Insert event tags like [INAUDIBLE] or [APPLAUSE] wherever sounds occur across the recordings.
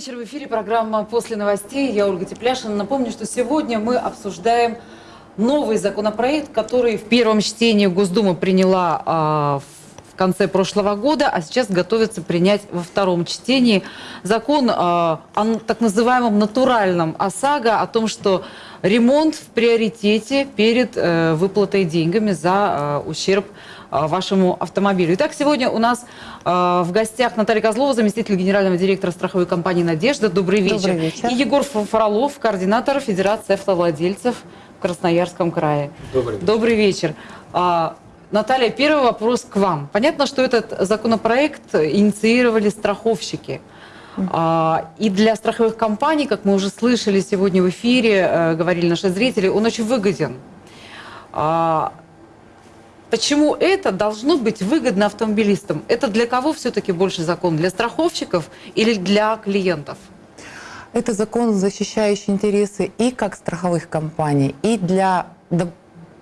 вечер. В эфире программа «После новостей». Я Ольга Тепляшина. Напомню, что сегодня мы обсуждаем новый законопроект, который в первом чтении Госдума приняла а, в конце прошлого года, а сейчас готовится принять во втором чтении закон а, о так называемом натуральном ОСАГО, о том, что ремонт в приоритете перед э, выплатой деньгами за э, ущерб вашему автомобилю. Итак, сегодня у нас в гостях Наталья Козлова, заместитель генерального директора страховой компании «Надежда». Добрый вечер. Добрый вечер. И Егор Фролов, координатор Федерации автовладельцев в Красноярском крае. Добрый вечер. Добрый вечер. А, Наталья, первый вопрос к вам. Понятно, что этот законопроект инициировали страховщики. А, и для страховых компаний, как мы уже слышали сегодня в эфире, э, говорили наши зрители, он очень выгоден. Почему это должно быть выгодно автомобилистам? Это для кого все-таки больше закон? Для страховщиков или для клиентов? Это закон, защищающий интересы и как страховых компаний, и для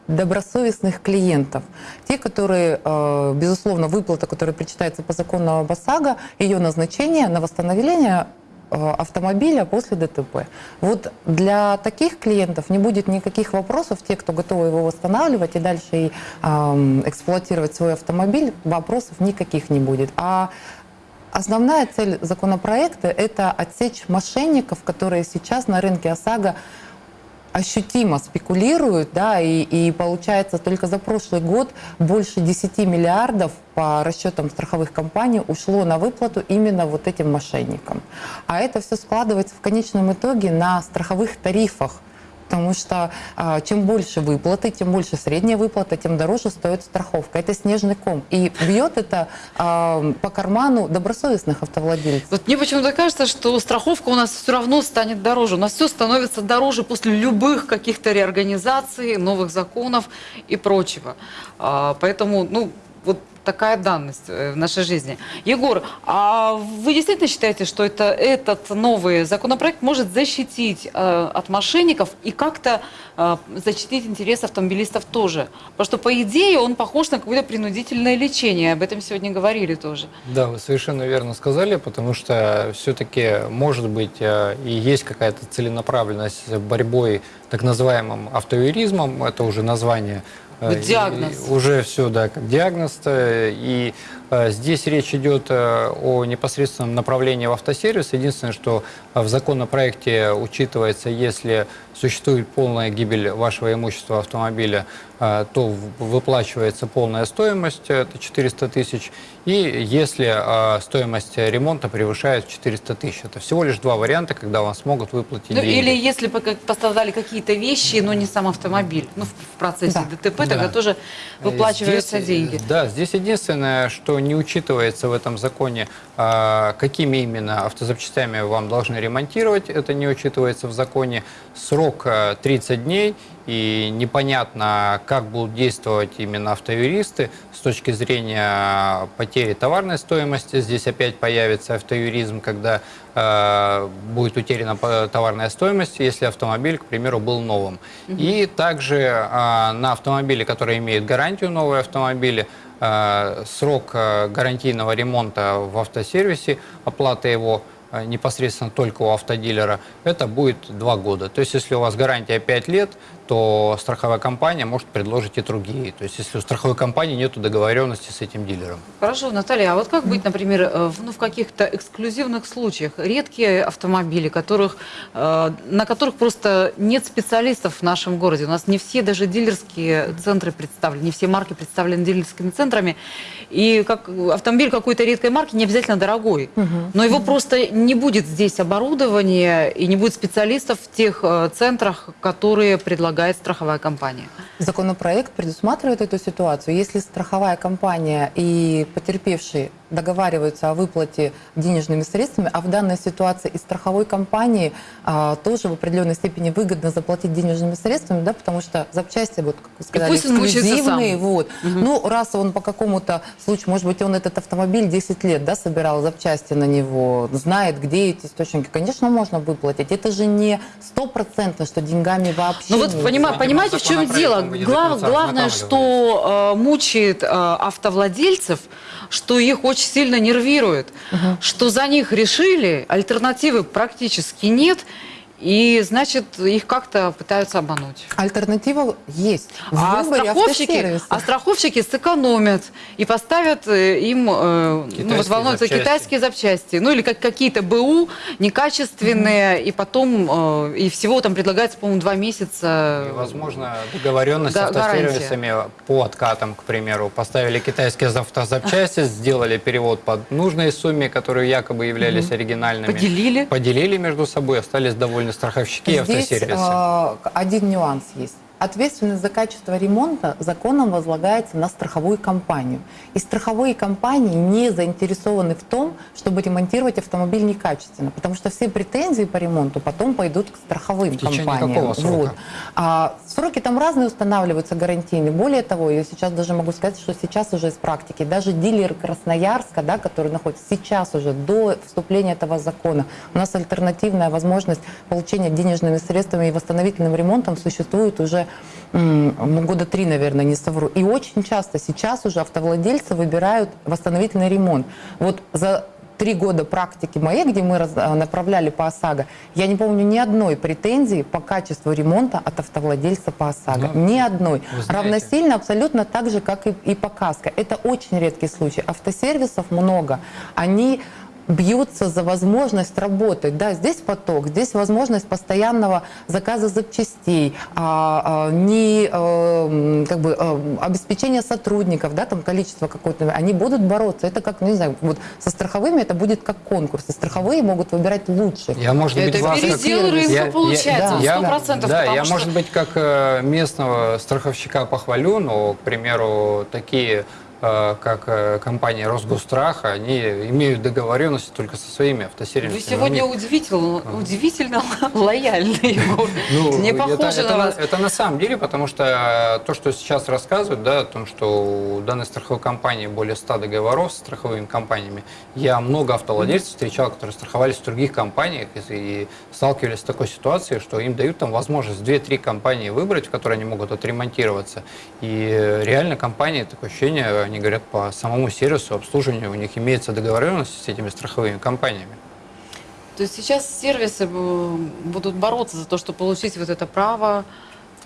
добросовестных клиентов. Те, которые, э, безусловно, выплата, которая причитается по закону об ОСАГО, ее назначение на восстановление автомобиля после ДТП. Вот для таких клиентов не будет никаких вопросов, те, кто готовы его восстанавливать и дальше э, эксплуатировать свой автомобиль, вопросов никаких не будет. А основная цель законопроекта – это отсечь мошенников, которые сейчас на рынке ОСАГО ощутимо спекулируют, да, и, и получается только за прошлый год больше 10 миллиардов по расчетам страховых компаний ушло на выплату именно вот этим мошенникам. А это все складывается в конечном итоге на страховых тарифах потому что а, чем больше выплаты, тем больше средняя выплата, тем дороже стоит страховка. Это снежный ком. И бьет это а, по карману добросовестных автовладельцев. Вот мне почему-то кажется, что страховка у нас все равно станет дороже. У нас все становится дороже после любых каких-то реорганизаций, новых законов и прочего. А, поэтому, ну, такая данность э, в нашей жизни. Егор, а вы действительно считаете, что это, этот новый законопроект может защитить э, от мошенников и как-то э, защитить интересы автомобилистов тоже? Потому что, по идее, он похож на какое-то принудительное лечение. Об этом сегодня говорили тоже. Да, вы совершенно верно сказали, потому что все-таки, может быть, э, и есть какая-то целенаправленность борьбой так называемым автоюризмом, это уже название диагноз. И уже все, да, как диагноз. -то. И э, здесь речь идет э, о непосредственном направлении в автосервис. Единственное, что в законопроекте учитывается, если существует полная гибель вашего имущества автомобиля, то выплачивается полная стоимость, это 400 тысяч, и если а, стоимость ремонта превышает 400 тысяч. Это всего лишь два варианта, когда вам смогут выплатить ну, деньги. Или если пострадали какие-то вещи, но не сам автомобиль, ну, в процессе да. ДТП, тогда да. тоже выплачиваются здесь, деньги. Да, здесь единственное, что не учитывается в этом законе, а, какими именно автозапчастями вам должны ремонтировать, это не учитывается в законе. Срок 30 дней, и непонятно, как будут действовать именно автоюристы с точки зрения потери товарной стоимости. Здесь опять появится автоюризм, когда э, будет утеряна товарная стоимость, если автомобиль, к примеру, был новым. Угу. И также э, на автомобиле, которые имеют гарантию, новые автомобили, э, срок э, гарантийного ремонта в автосервисе, оплата его – Э, непосредственно только у автодилера, это будет два года. То есть, если у вас гарантия 5 лет, то страховая компания может предложить и другие. То есть, если у страховой компании нет договоренности с этим дилером. Хорошо, Наталья, а вот как быть, например, э, в, ну, в каких-то эксклюзивных случаях? Редкие автомобили, которых, э, на которых просто нет специалистов в нашем городе. У нас не все даже дилерские центры представлены, не все марки представлены дилерскими центрами. И как автомобиль какой-то редкой марки не обязательно дорогой, угу. но его просто не будет здесь оборудования и не будет специалистов в тех э, центрах, которые предлагает страховая компания. Законопроект предусматривает эту ситуацию. Если страховая компания и потерпевший договариваются о выплате денежными средствами, а в данной ситуации и страховой компании а, тоже в определенной степени выгодно заплатить денежными средствами, да, потому что запчасти, вот, как вы сказали, эксклюзивные. Вот. Угу. Ну, раз он по какому-то случаю, может быть, он этот автомобиль 10 лет да, собирал запчасти на него, знает, где эти источники, конечно, можно выплатить. Это же не стопроцентно, что деньгами вообще Ну вот Понима- Видимо, понимаете, в чем дело? Глав- главное, что э, мучает э, автовладельцев, что их очень сильно нервирует, что за них решили, альтернативы практически нет, и, значит, их как-то пытаются обмануть. Альтернатива есть. В А страховщики, а страховщики сэкономят и поставят э, им, э, ну вот волнуются запчасти. китайские запчасти, ну или как какие-то БУ некачественные, и потом, э, и всего там предлагается, по-моему, два месяца. И, возможно, договоренность с автосервисами по откатам, к примеру. Поставили китайские автозапчасти, [LAUGHS] сделали перевод по нужной сумме, которые якобы являлись оригинальными. Поделили. Поделили между собой, остались довольны страховщики и Здесь автосервисы. э, один нюанс есть. Ответственность за качество ремонта законом возлагается на страховую компанию. И страховые компании не заинтересованы в том, чтобы ремонтировать автомобиль некачественно, потому что все претензии по ремонту потом пойдут к страховым В компаниям. какого срока? Вот. А, сроки там разные устанавливаются, гарантийные. Более того, я сейчас даже могу сказать, что сейчас уже из практики, даже дилеры Красноярска, да, которые находятся сейчас уже до вступления этого закона, у нас альтернативная возможность получения денежными средствами и восстановительным ремонтом существует уже года три, наверное, не совру. И очень часто сейчас уже автовладельцы выбирают восстановительный ремонт. Вот за три года практики моей, где мы а, направляли по ОСАГО, я не помню ни одной претензии по качеству ремонта от автовладельца по ОСАГО. Ну, ни одной. Равносильно абсолютно так же, как и, и по КАСКО. Это очень редкий случай. Автосервисов много. Они бьются за возможность работать. Да, здесь поток, здесь возможность постоянного заказа запчастей, а, а, не м, как бы э, обеспечение сотрудников, да, там количество какое-то. Они будут бороться. Это как, ну, не знаю, вот со страховыми это будет как конкурс. И страховые могут выбирать лучших. Я, может быть, Это вас как- передел рынка Я- я- получается, да, сто процентов. Да, я, что- может быть, как э, местного страховщика похвалю, но, к примеру, такие как э, компания Росгосстраха, они имеют договоренности только со своими автосервисами. Вы сегодня У них- удивительно, удивительно [LAUGHS] лояльны, Егор. [LAUGHS] Ну, Не это- похоже это, на на- вас. это на самом деле, потому что э, то, что сейчас рассказывают, да, о том, что у данной страховой компании более 100 договоров с страховыми компаниями, я много автовладельцев встречал, которые страховались в других компаниях и, и сталкивались с такой ситуацией, что им дают там возможность 2-3 компании выбрать, в которые они могут отремонтироваться. И э, реально компании, такое ощущение, они говорят, по самому сервису обслуживания у них имеется договоренность с этими страховыми компаниями. То есть сейчас сервисы будут бороться за то, чтобы получить вот это право.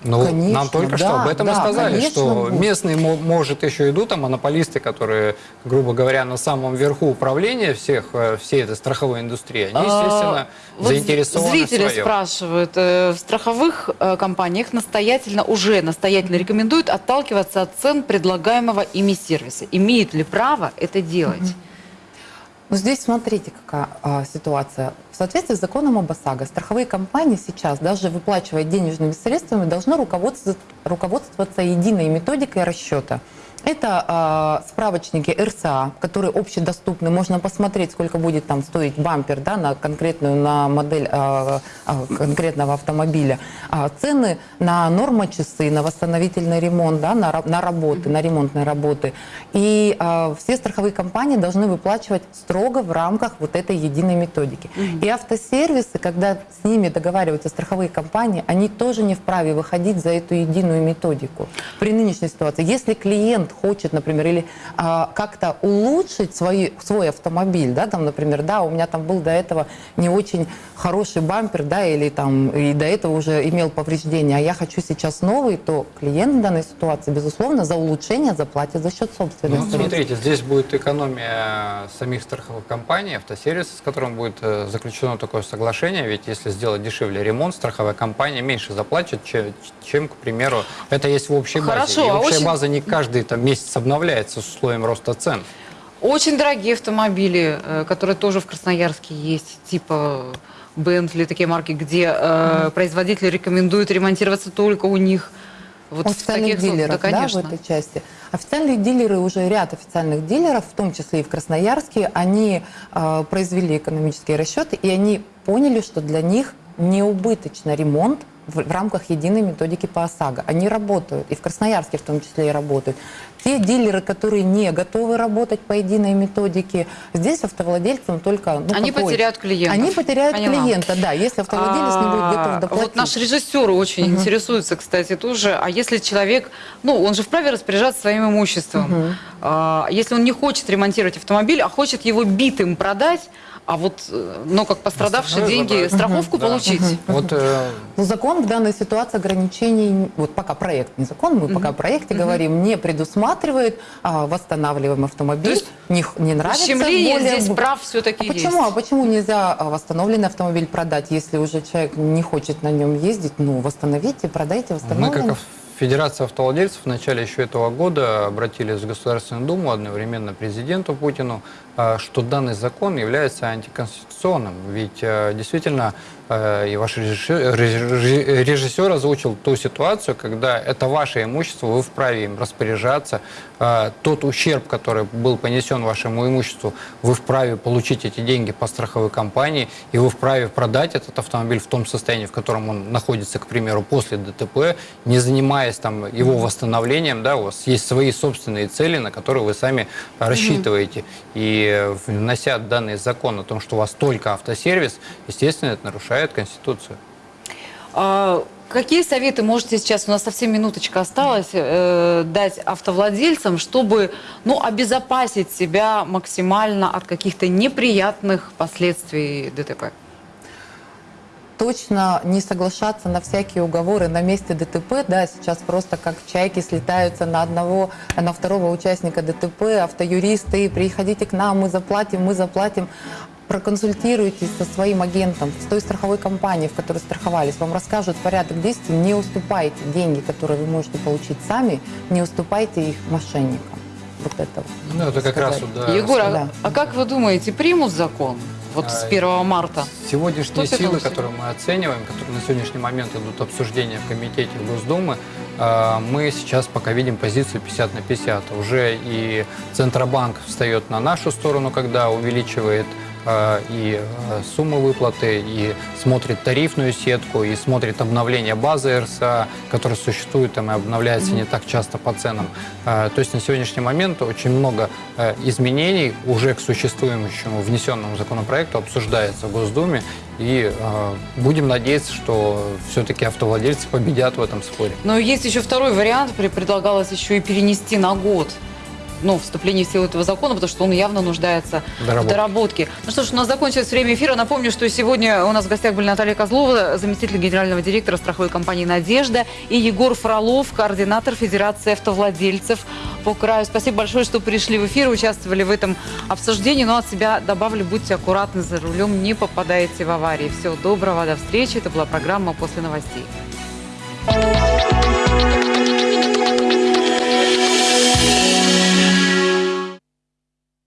Ну, Конечно, нам только что да, об этом и да, сказали, конечно, что будут. местные, мо- может, еще идут, там монополисты, которые, грубо говоря, на самом верху управления всех, э, всей этой страховой индустрии, они, естественно, А, вот заинтересованы Зрители в своем. спрашивают, э, в страховых э, компаниях настоятельно, уже настоятельно рекомендуют отталкиваться от цен предлагаемого ими сервиса. Имеют ли право это делать? Ну, здесь смотрите, какая а, ситуация. В соответствии с законом об ОСАГО, страховые компании сейчас, даже выплачивая денежными средствами, должны руководствоваться, единой методикой расчета. Это а, справочники РСА, которые общедоступны. Можно посмотреть, сколько будет там стоить бампер да, на конкретную на модель а, конкретного автомобиля. А, цены на нормочасы, на восстановительный ремонт, да, на, на работы, на ремонтные работы. И а, все страховые компании должны выплачивать строго в рамках вот этой единой методики. И автосервисы, когда с ними договариваются страховые компании, они тоже не вправе выходить за эту единую методику. При нынешней ситуации, если клиент хочет, например, или а, как-то улучшить свой, свой автомобиль, да, там, например, да, у меня там был до этого не очень хороший бампер, да, или там и до этого уже имел повреждения, а я хочу сейчас новый, то клиент в данной ситуации, безусловно, за улучшение заплатит за счет собственных Ну, средств. смотрите, здесь будет экономия самих страховых компаний, автосервиса, с которым будет э, заключено такое соглашение, ведь если сделать дешевле ремонт, страховая компания меньше заплатит, че- чем, к примеру, это есть в общей базе. Хорошо, И а общая очень- база не каждый там, месяц обновляется с условием роста цен. Очень дорогие автомобили, э, которые тоже в Красноярске есть, типа Бентли, такие марки, где э, производители рекомендуют ремонтироваться только у них. Вот официальных таких дилеров, да, да, в конечно. этой части. Официальные дилеры, уже ряд официальных дилеров, в том числе и в Красноярске, они э, произвели экономические расчеты, и они поняли, что для них неубыточно ремонт в, в рамках единой методики по ОСАГО. Они работают, и в Красноярске в том числе и работают. Те дилеры, которые не готовы работать по единой методике, здесь автовладельцам только... ну, Они какой? потеряют клиентов. Они потеряют Поняла. клиента, да, если автовладелец не будет готов А, доплатить. Вот наш режиссер очень интересуется, кстати, тоже. А если человек, ну, он же вправе распоряжаться своим имуществом. А, если он не хочет ремонтировать автомобиль, а хочет его битым продать, а вот, э, но как пострадавший деньги, забрать. страховку Да. получить. Вот э, Ну, закон в данной ситуации ограничений, вот пока проект, не закон, мы пока о проекте говорим, не предусматривает а, восстанавливаем автомобиль. То есть не, не нравится. Ущемление более- здесь прав все-таки А есть. почему? А почему нельзя а, восстановленный автомобиль продать, если уже человек не хочет на нем ездить? Ну, восстановите, продайте Мы, восстановленный. как Федерация автовладельцев, в начале еще этого года обратились в Государственную Думу, одновременно президенту Путину, что данный закон является антиконституционным. Ведь э, действительно э, и ваш режиссер, режи- режиссер озвучил ту ситуацию, когда это ваше имущество, вы вправе им распоряжаться. Э, Тот ущерб, который был понесен вашему имуществу, вы вправе получить эти деньги по страховой компании, и вы вправе продать этот автомобиль в том состоянии, в котором он находится, к примеру, после ДТП, не занимаясь там его восстановлением, да, у вас есть свои собственные цели, на которые вы сами рассчитываете. И э, внося данный закон о том, что у вас только автосервис, естественно, это нарушает Конституцию. А, Какие советы можете сейчас, у нас совсем минуточка осталась, э, дать автовладельцам, чтобы ну, обезопасить себя максимально от каких-то неприятных последствий ДТП? Точно не соглашаться на всякие уговоры на месте ДТП, да, сейчас просто как чайки слетаются на одного, на второго участника ДТП, автоюристы, приходите к нам, мы заплатим, мы заплатим. Проконсультируйтесь со своим агентом, с той страховой компанией, в которой страховались, вам расскажут порядок действий, не уступайте деньги, которые вы можете получить сами, не уступайте их мошенникам. Вот это вот. Ну, это как раз сказать. вот, да, Егор, а, да. а как вы думаете, примут закон вот с А, 1 марта? Сегодняшние Что с силы, которые мы оцениваем, которые на сегодняшний момент идут обсуждения в комитете Госдумы, э, мы сейчас пока видим позицию 50 на 50. Уже и Центробанк встает на нашу сторону, когда увеличивает и э, сумму выплаты, и смотрит тарифную сетку, и смотрит обновление базы РСА, которая существует там и обновляется не так часто по ценам. Э, То есть на сегодняшний момент очень много э, изменений уже к существующему внесенному законопроекту обсуждается в Госдуме, и э, будем надеяться, что все-таки автовладельцы победят в этом споре. Но есть еще второй вариант, предлагалось еще и перенести на год ну, вступление в силу этого закона, потому что он явно нуждается в Доработки. доработке. Ну что ж, у нас закончилось время эфира. Напомню, что сегодня у нас в гостях были Наталья Козлова, заместитель генерального директора страховой компании «Надежда», и Егор Фролов, координатор Федерации автовладельцев по краю. Спасибо большое, что пришли в эфир, участвовали в этом обсуждении. Но от себя добавлю, будьте аккуратны за рулем, не попадайте в аварии. Всего доброго, до встречи. Это была программа «После новостей».